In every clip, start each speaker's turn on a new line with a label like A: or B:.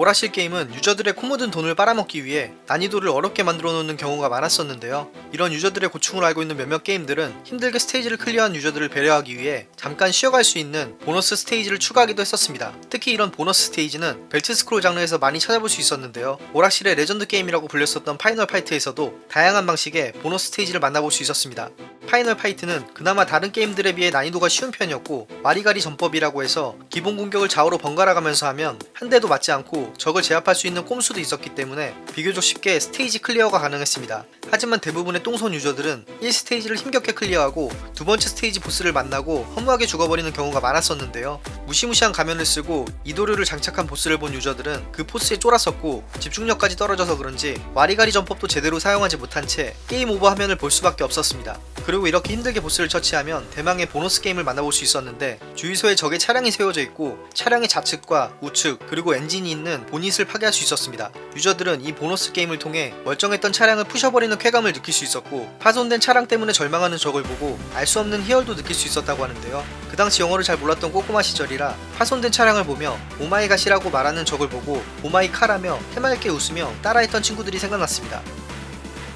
A: 오락실 게임은 유저들의 코 묻은 돈을 빨아먹기 위해 난이도를 어렵게 만들어 놓는 경우가 많았었는데요. 이런 유저들의 고충을 알고 있는 몇몇 게임들은 힘들게 스테이지를 clear한 유저들을 배려하기 위해 잠깐 쉬어갈 수 있는 보너스 스테이지를 추가하기도 했었습니다. 특히 이런 보너스 스테이지는 belt scroll 장르에서 많이 찾아볼 수 있었는데요. 오락실의 레전드 게임이라고 불렸었던 파이널 파이트에서도 다양한 방식의 보너스 스테이지를 만나볼 수 있었습니다. 파이널 파이트는 그나마 다른 게임들에 비해 난이도가 쉬운 편이었고 와리가리 전법이라고 해서 기본 공격을 좌우로 번갈아 가면서 하면 한 대도 맞지 않고 적을 제압할 수 있는 꼼수도 있었기 때문에 비교적 쉽게 스테이지 clear가 가능했습니다. 하지만 대부분의 똥손 유저들은 1스테이지를 힘겹게 clear하고 두 번째 스테이지 보스를 만나고 허무하게 죽어버리는 경우가 많았었는데요. 무시무시한 가면을 쓰고 이도류를 장착한 보스를 본 유저들은 그 force에 쫄았었고 집중력까지 떨어져서 그런지 와리가리 전법도 제대로 사용하지 못한 채 game over 화면을 볼 수밖에 없었습니다. 그리고 이렇게 힘들게 보스를 처치하면 대망의 보너스 게임을 만나볼 수 있었는데 주유소에 적의 차량이 세워져 있고 차량의 좌측과 우측 그리고 엔진이 있는 보닛을 파괴할 수 있었습니다. 유저들은 이 보너스 게임을 통해 멀쩡했던 차량을 부셔버리는 쾌감을 느낄 수 있었고 파손된 차량 때문에 절망하는 적을 보고 알 수 없는 희열도 느낄 수 있었다고 하는데요. 그 당시 영어를 잘 몰랐던 꼬꼬마 시절이라 파손된 차량을 보며 Oh my god이라고 말하는 적을 보고 Oh my car라며 해맑게 웃으며 따라했던 친구들이 생각났습니다.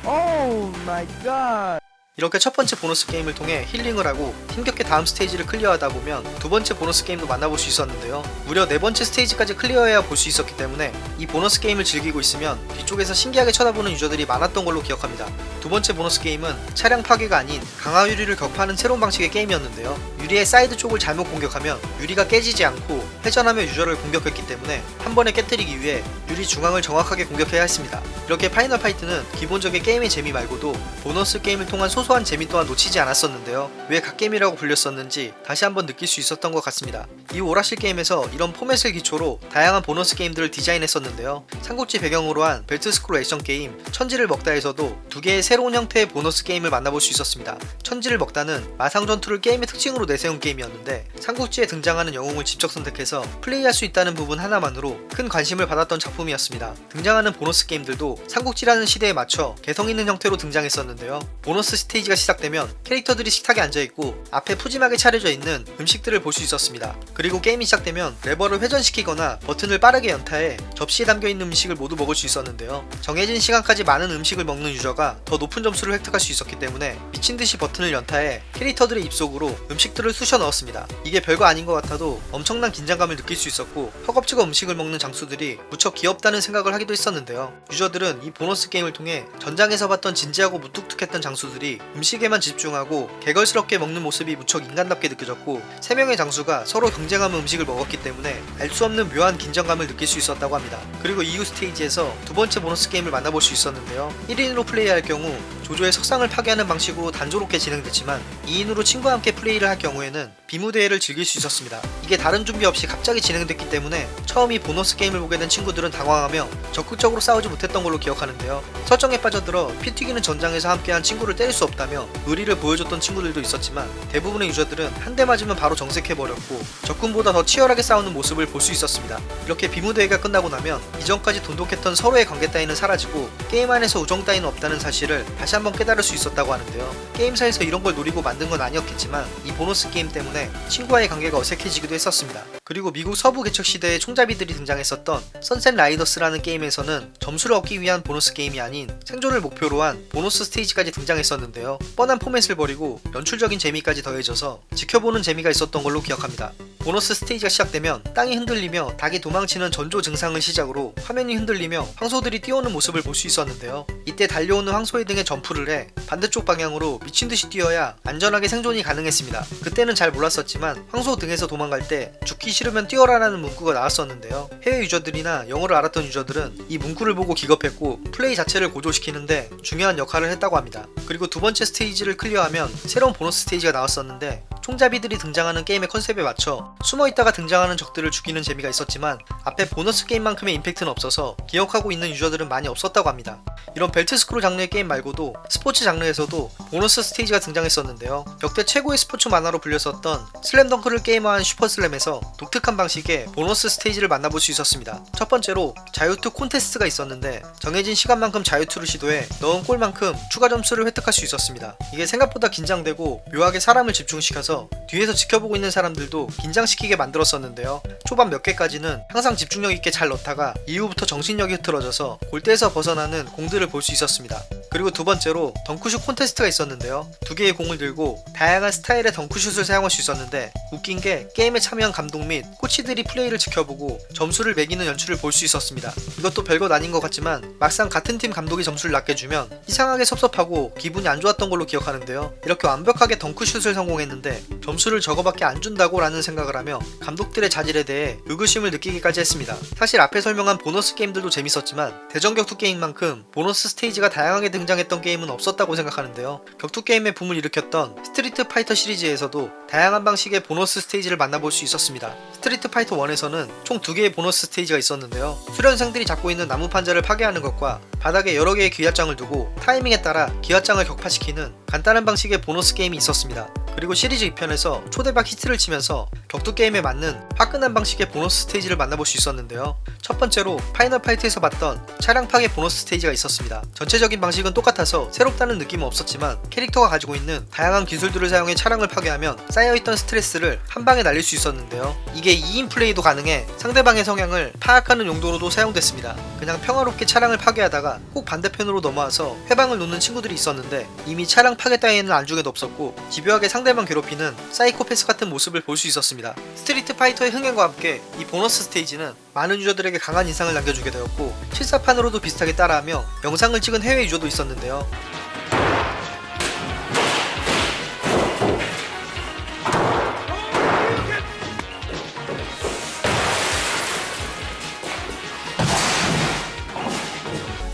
B: Oh my.
A: 이렇게 첫 번째 보너스 게임을 통해 힐링을 하고 힘겹게 다음 스테이지를 클리어하다 보면 두 번째 보너스 게임도 만나볼 수 있었는데요. 무려 네 번째 스테이지까지 클리어해야 볼 수 있었기 때문에 이 보너스 게임을 즐기고 있으면 뒤쪽에서 신기하게 쳐다보는 유저들이 많았던 걸로 기억합니다. 두 번째 보너스 게임은 차량 파괴가 아닌 강화 유리를 격파하는 새로운 방식의 게임이었는데요. 유리의 사이드 쪽을 잘못 공격하면 유리가 깨지지 않고 회전하며 유저를 공격했기 때문에 한 번에 깨뜨리기 위해 유리 중앙을 정확하게 공격해야 했습니다. 이렇게 파이널 파이트는 기본적인 게임의 재미 말고도 보너스 게임을 통한 소소한 재미 또한 놓치지 않았었는데요. 왜 갓게임이라고 불렸었는지 다시 한번 느낄 수 있었던 것 같습니다. 이후 오락실 게임에서 이런 포맷을 기초로 다양한 보너스 게임들을 디자인했었는데요. 삼국지 배경으로 한 벨트 스크롤 액션 게임 천지를 먹다에서도 두 개의 새로운 형태의 보너스 게임을 만나볼 수 있었습니다. 천지를 먹다는 마상 전투를 게임의 특징으로 내세운 게임이었는데 삼국지에 등장하는 영웅을 직접 선택해서 플레이할 수 있다는 부분 하나만으로 큰 관심을 받았던 작품이었습니다. 등장하는 보너스 게임들도 삼국지라는 시대에 맞춰 개성 있는 형태로 등장했었는데요. 보너스 스테이지가 시작되면 캐릭터들이 식탁에 앉아있고 앞에 푸짐하게 차려져 있는 음식들을 볼 수 있었습니다. 그리고 게임이 시작되면 레버를 회전시키거나 버튼을 빠르게 연타해 접시에 담겨있는 음식을 모두 먹을 수 있었는데요. 정해진 시간까지 많은 음식을 먹는 유저가 더 높은 점수를 획득할 수 있었기 때문에 미친듯이 버튼을 연타해 캐릭터들의 입속으로 음식들을 쑤셔 넣었습니다. 이게 별거 아닌 것 같아도 엄청난 긴장감을 느낄 수 있었고 허겁지겁 음식을 먹는 장수들이 무척 귀엽다는 생각을 하기도 했었는데요. 유저들은 이 보너스 게임을 통해 전장에서 봤던 진지하고 무뚝뚝했던 장수들이 음식에만 집중하고 개걸스럽게 먹는 모습이 무척 인간답게 느껴졌고 세 명의 장수가 서로 경쟁하며 음식을 먹었기 때문에 알 수 없는 묘한 긴장감을 느낄 수 있었다고 합니다. 그리고 이후 스테이지에서 두 번째 보너스 게임을 만나볼 수 있었는데요. 1인으로 플레이할 경우 조조의 석상을 파괴하는 방식으로 단조롭게 진행됐지만 2인으로 친구와 함께 플레이를 할 경우에는 비무대회를 즐길 수 있었습니다. 이게 다른 준비 없이 갑자기 진행됐기 때문에 처음 이 보너스 게임을 보게 된 친구들은 당황하며 적극적으로 싸우지 못했던 걸로 기억하는데요. 설정에 빠져들어 피 튀기는 전장에서 함께한 친구를 때릴 수 없다며 의리를 보여줬던 친구들도 있었지만 대부분의 유저들은 한 대 맞으면 바로 정색해버렸고 적군보다 더 치열하게 싸우는 모습을 볼 수 있었습니다. 이렇게 비무대회가 끝나고 나면 이전까지 돈독했던 서로의 관계 따위는 사라지고 게임 안에서 우정 따위는 없다는 사실을 다시 한번 깨달을 수 있었다고 하는데요. 게임사에서 이런 걸 노리고 만든 건 아니었겠지만 이 보너스 게임 때문에 친구와의 관계가 어색해지기도 했었습니다. 그리고 미국 서부 개척 시대의 총잡이들이 등장했었던 선셋 라이더스라는 게임에서는 점수를 얻기 위한 보너스 게임이 아닌 생존을 목표로 한 보너스 스테이지까지 등장했었는데요. 뻔한 포맷을 버리고 연출적인 재미까지 더해져서 지켜보는 재미가 있었던 걸로 기억합니다. 보너스 스테이지가 시작되면 땅이 흔들리며 닭이 도망치는 전조 증상을 시작으로 화면이 흔들리며 황소들이 뛰어오는 모습을 볼 수 있었는데요. 이때 달려오는 황소의 등에 점프를 해 반대쪽 방향으로 미친듯이 뛰어야 안전하게 생존이 가능했습니다. 그때는 잘 몰랐었지만 황소 등에서 도망갈 때 죽기 싫으면 뛰어라라는 문구가 나왔었는데요. 해외 유저들이나 영어를 알았던 유저들은 이 문구를 보고 기겁했고 플레이 자체를 고조시키는데 중요한 역할을 했다고 합니다. 그리고 두 번째 스테이지를 클리어하면 새로운 보너스 스테이지가 나왔었는데 총잡이들이 등장하는 게임의 컨셉에 맞춰 숨어있다가 등장하는 적들을 죽이는 재미가 있었지만 앞에 보너스 게임만큼의 임팩트는 없어서 기억하고 있는 유저들은 많이 없었다고 합니다. 이런 벨트 스크롤 장르의 게임 말고도 스포츠 장르에서도 보너스 스테이지가 등장했었는데요. 역대 최고의 스포츠 만화로 불렸었던 슬램덩크를 게임화한 슈퍼슬램에서 독특한 방식의 보너스 스테이지를 만나볼 수 있었습니다. 첫 번째로 자유투 콘테스트가 있었는데 정해진 시간만큼 자유투를 시도해 넣은 골만큼 추가 점수를 획득할 수 있었습니다. 이게 생각보다 긴장되고 묘하게 사람을 집중시켜서 있어서 뒤에서 지켜보고 있는 사람들도 긴장시키게 만들었었는데요. 초반 몇 개까지는 항상 집중력 있게 잘 넣다가 이후부터 정신력이 흐트러져서 골대에서 벗어나는 공들을 볼 수 있었습니다. 그리고 두 번째로 덩크슛 콘테스트가 있었는데요. 두 개의 공을 들고 다양한 스타일의 덩크슛을 사용할 수 있었는데 웃긴 게 게임에 참여한 감독 및 코치들이 플레이를 지켜보고 점수를 매기는 연출을 볼 수 있었습니다. 이것도 별것 아닌 것 같지만 막상 같은 팀 감독이 점수를 낮게 주면 이상하게 섭섭하고 기분이 안 좋았던 걸로 기억하는데요. 이렇게 완벽하게 덩크슛을 성공했는데 점수를 저거밖에 안 준다고 라는 생각을 하며 감독들의 자질에 대해 의구심을 느끼기까지 했습니다. 사실 앞에 설명한 보너스 게임들도 재밌었지만 대전 격투 게임만큼 보너스 스테이지가 다양하게 등장했던 게임은 없었다고 생각하는데요. 격투 게임의 붐을 일으켰던 스트리트 파이터 시리즈에서도 다양한 방식의 보너스 스테이지를 만나볼 수 있었습니다. 스트리트 파이터 1에서는 총 두 개의 보너스 스테이지가 있었는데요. 수련생들이 잡고 있는 나무 판자를 파괴하는 것과 바닥에 여러 개의 기왓장을 두고 타이밍에 따라 기왓장을 격파시키는 간단한 방식의 보너스 게임이 있었습니다. 그리고 시리즈 2편에서 초대박 히트를 치면서 격투 게임에 맞는 화끈한 방식의 보너스 스테이지를 만나볼 수 있었는데요. 첫 번째로 파이널 파이트에서 봤던 차량 파괴 보너스 스테이지가 있었습니다. 전체적인 방식은 똑같아서 새롭다는 느낌은 없었지만 캐릭터가 가지고 있는 다양한 기술들을 사용해 차량을 파괴하면 쌓여있던 스트레스를 한 방에 날릴 수 있었는데요. 이게 2인 플레이도 가능해 상대방의 성향을 파악하는 용도로도 사용됐습니다. 그냥 평화롭게 차량을 파괴하다가 꼭 반대편으로 넘어와서 훼방을 놓는 친구들이 있었는데 이미 차량 파괴 따위에는 안중에도 없었고 집요하게 상대방 괴롭히는 사이코패스 같은 모습을 볼 수 있었습니다. 스트리트 파이터의 흥행과 함께 이 보너스 스테이지는 많은 유저들에게 강한 인상을 남겨주게 되었고 실사판으로도 비슷하게 따라하며 영상을 찍은 해외 유저도 있었는데요.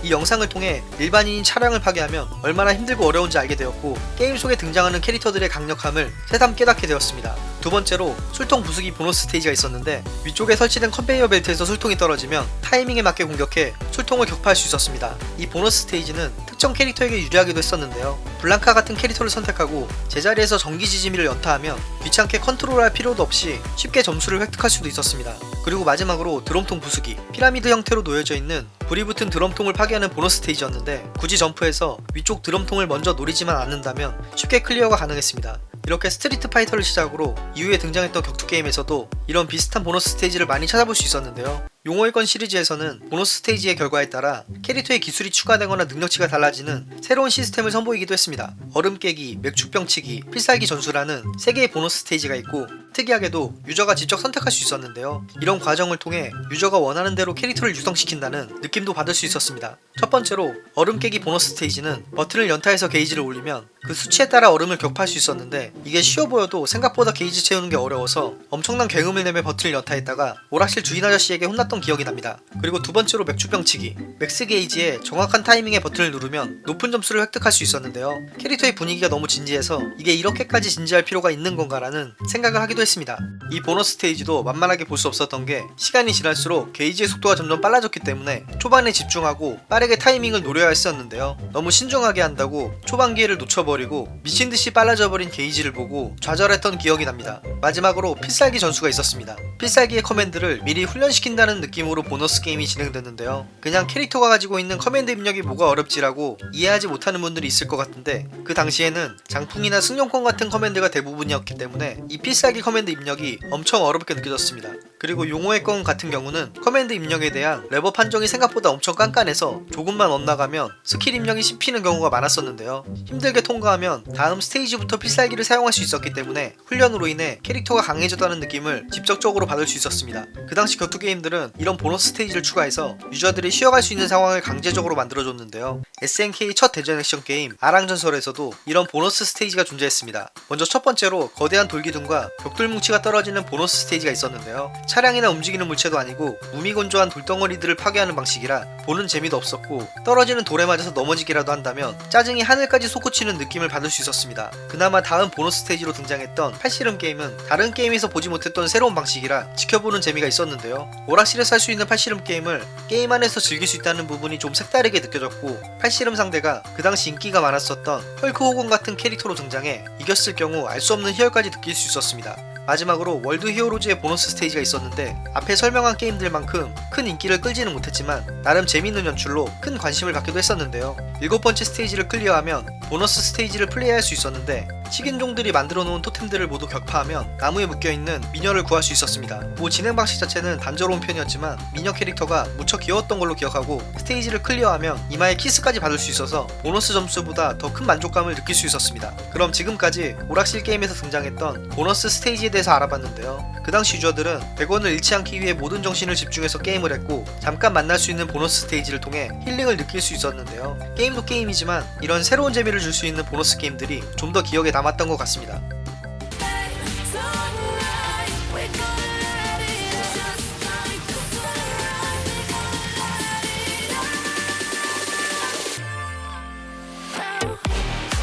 A: 이 영상을 통해 일반인이 차량을 파괴하면 얼마나 힘들고 어려운지 알게 되었고 게임 속에 등장하는 캐릭터들의 강력함을 새삼 깨닫게 되었습니다. 두 번째로 술통 부수기 보너스 스테이지가 있었는데 위쪽에 설치된 컨베이어 벨트에서 술통이 떨어지면 타이밍에 맞게 공격해 술통을 격파할 수 있었습니다. 이 보너스 스테이지는 특정 캐릭터에게 유리하기도 했었는데요. 블랑카 같은 캐릭터를 선택하고 제자리에서 전기 지짐이를 연타하면 귀찮게 컨트롤할 필요도 없이 쉽게 점수를 획득할 수도 있었습니다. 그리고 마지막으로 드럼통 부수기 피라미드 형태로 놓여져 있는 불이 붙은 드럼통을 파괴하는 보너스 스테이지였는데 굳이 점프해서 위쪽 드럼통을 먼저 노리지만 않는다면 쉽게 클리어가 가능했습니다. 이렇게 스트리트 파이터를 시작으로 이후에 등장했던 격투 게임에서도 이런 비슷한 보너스 스테이지를 많이 찾아볼 수 있었는데요. 용호의 권 시리즈에서는 보너스 스테이지의 결과에 따라 캐릭터의 기술이 추가되거나 능력치가 달라지는 새로운 시스템을 선보이기도 했습니다. 얼음 깨기, 맥주병 치기, 필살기 전수라는 3개의 보너스 스테이지가 있고 특이하게도 유저가 직접 선택할 수 있었는데요. 이런 과정을 통해 유저가 원하는 대로 캐릭터를 육성시킨다는 느낌도 받을 수 있었습니다. 첫 번째로 얼음 깨기 보너스 스테이지는 버튼을 연타해서 게이지를 올리면 그 수치에 따라 얼음을 격파할 수 있었는데 이게 쉬워 보여도 생각보다 게이지 채우는 게 어려워서 엄청난 굉음을 내며 버튼을 연타했다가 오락실 주인 아저씨에게 혼났던 기억이 납니다. 그리고 두 번째로 맥주병 치기 맥스 게이지에 정확한 타이밍에 버튼을 누르면 높은 점수를 획득할 수 있었는데요. 캐릭터의 분위기가 너무 진지해서 이게 이렇게까지 진지할 필요가 있는 건가라는 생각을 하기도 했습니다. 이 보너스 스테이지도 만만하게 볼 수 없었던 게 시간이 지날수록 게이지의 속도가 점점 빨라졌기 때문에 초반에 집중하고 빠르게 타이밍을 노려야 했었는데요. 너무 신중하게 한다고 초반 기회를 놓쳐버리고 미친듯이 빨라져 버린 게이지를 보고 좌절했던 기억이 납니다. 마지막으로 필살기 전수가 있었습니다. 필살기의 커맨드를 미리 훈련시킨다는 느낌으로 보너스 게임이 진행됐는데요. 그냥 캐릭터가 가지고 있는 커맨드 입력이 뭐가 어렵지라고 이해하지 못하는 분들이 있을 것 같은데 그 당시에는 장풍이나 승룡권 같은 커맨드가 대부분이었기 때문에 이 필살기 커맨드 입력이 엄청 어렵게 느껴졌습니다. 그리고 용호의 권 같은 경우는 커맨드 입력에 대한 레버 판정이 생각보다 엄청 깐깐해서 조금만 엇나가면 스킬 입력이 씹히는 경우가 많았었는데요. 힘들게 통과하면 다음 스테이지부터 필살기를 사용할 수 있었기 때문에 훈련으로 인해 캐릭터가 강해졌다는 느낌을 직접적으로 받을 수 있었습니다. 그 당시 격투 게임들은 이런 보너스 스테이지를 추가해서 유저들이 쉬어갈 수 있는 상황을 강제적으로 만들어줬는데요. SNK 첫 대전 액션 게임 아랑전설에서도 이런 보너스 스테이지가 존재했습니다. 먼저 첫 번째로 거대한 돌기둥과 벽돌 뭉치가 떨어지는 보너스 스테이지가 있었는데요. 차량이나 움직이는 물체도 아니고 무미건조한 돌덩어리들을 파괴하는 방식이라 보는 재미도 없었고 떨어지는 돌에 맞아서 넘어지기라도 한다면 짜증이 하늘까지 솟구치는 느낌을 받을 수 있었습니다. 그나마 다음 보너스 스테이지로 등장했던 팔씨름 게임은 다른 게임에서 보지 못했던 새로운 방식이라 지켜보는 재미가 있었는데요. 오락실에서 할 수 있는 팔씨름 게임을 게임 안에서 즐길 수 있다는 부분이 좀 색다르게 느껴졌고 팔씨름 상대가 그 당시 인기가 많았었던 헐크 호건 같은 캐릭터로 등장해 이겼을 경우 알 수 없는 희열까지 느낄 수 있었습니다. 마지막으로 월드 히어로즈의 보너스 스테이지가 있었는데 앞에 설명한 게임들만큼 큰 인기를 끌지는 못했지만 나름 재밌는 연출로 큰 관심을 갖기도 했었는데요. 일곱 번째 스테이지를 클리어하면 보너스 스테이지를 플레이할 수 있었는데 식인종들이 만들어 놓은 토템들을 모두 격파하면 나무에 묶여있는 미녀를 구할 수 있었습니다. 뭐 진행 방식 자체는 단조로운 편이었지만 미녀 캐릭터가 무척 귀여웠던 걸로 기억하고 스테이지를 클리어하면 이마에 키스까지 받을 수 있어서 보너스 점수보다 더 큰 만족감을 느낄 수 있었습니다. 그럼 지금까지 오락실 게임에서 등장했던 보너스 스테이지에 대해서 알아봤는데요. 그 당시 유저들은 100원을 잃지 않기 위해 모든 정신을 집중해서 게임을 했고 잠깐 만날 수 있는 보너스 스테이지를 통해 힐링을 느낄 수 있었는데요. 게임도 게임이지만 이런 새로운 재미를 줄 수 있는 보너스 게임들이 좀 더 기억에 남았던 것 같습니다.